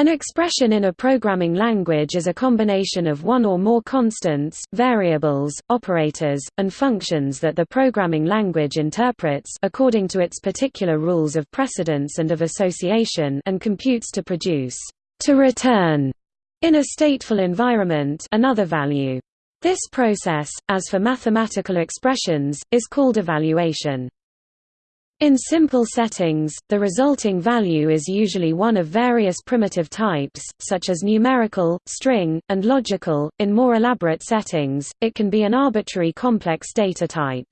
An expression in a programming language is a combination of one or more constants, variables, operators, and functions that the programming language interprets according to its particular rules of precedence and of association and computes to produce to return in a stateful environment another value. This process, as for mathematical expressions, is called evaluation. In simple settings, the resulting value is usually one of various primitive types, such as numerical, string, and logical. In more elaborate settings, it can be an arbitrary complex data type.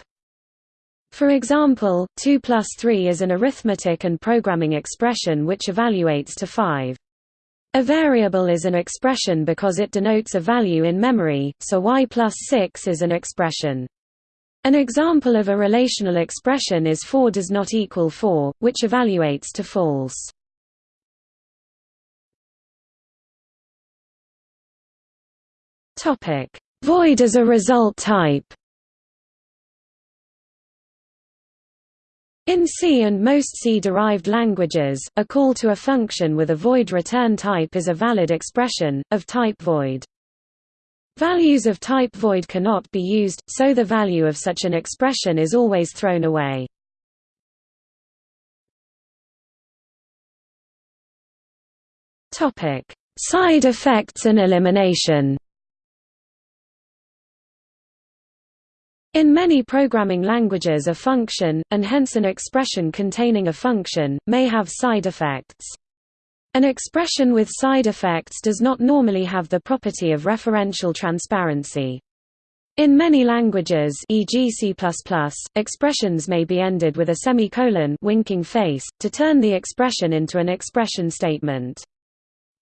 For example, 2 plus 3 is an arithmetic and programming expression which evaluates to 5. A variable is an expression because it denotes a value in memory, so y plus 6 is an expression. An example of a relational expression is 4 does not equal 4, which evaluates to false. Topic: Void as a result type. In C and most C-derived languages, a call to a function with a void return type is a valid expression, of type void. Values of type void cannot be used, so the value of such an expression is always thrown away. Side effects and elimination In many programming languages a function, and hence an expression containing a function, may have side effects. An expression with side effects does not normally have the property of referential transparency. In many languages e.g. C++, expressions may be ended with a semicolon winking face, to turn the expression into an expression statement.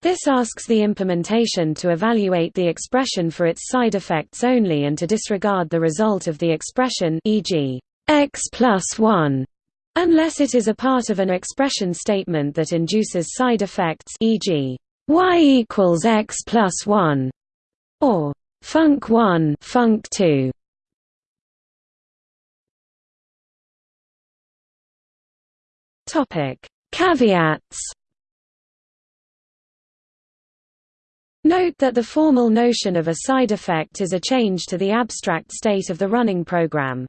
This asks the implementation to evaluate the expression for its side effects only and to disregard the result of the expression e.g. x plus 1 Unless it is a part of an expression statement that induces side effects e.g., y equals x plus 1, or func 1 func 2. Topic: Caveats. Note that the formal notion of a side effect is a change to the abstract state of the running program.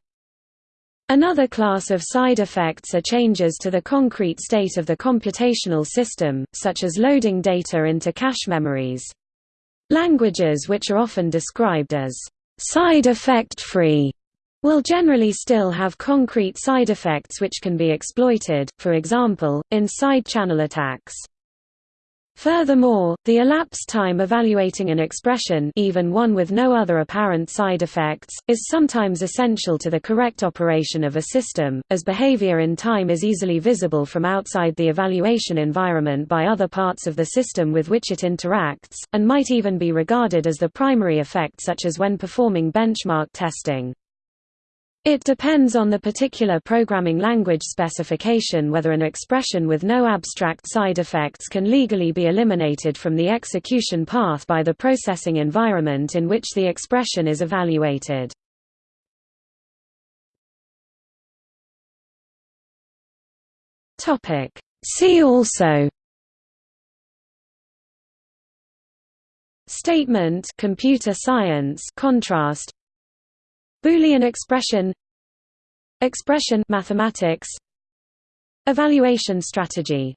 Another class of side effects are changes to the concrete state of the computational system, such as loading data into cache memories. Languages which are often described as side effect free will generally still have concrete side effects which can be exploited, for example, in side channel attacks. Furthermore, the elapsed time evaluating an expression even one with no other apparent side effects, is sometimes essential to the correct operation of a system, as behavior in time is easily visible from outside the evaluation environment by other parts of the system with which it interacts, and might even be regarded as the primary effect such as when performing benchmark testing. It depends on the particular programming language specification whether an expression with no abstract side effects can legally be eliminated from the execution path by the processing environment in which the expression is evaluated. See also Statement computer science contrast Boolean expression Expression mathematics Evaluation strategy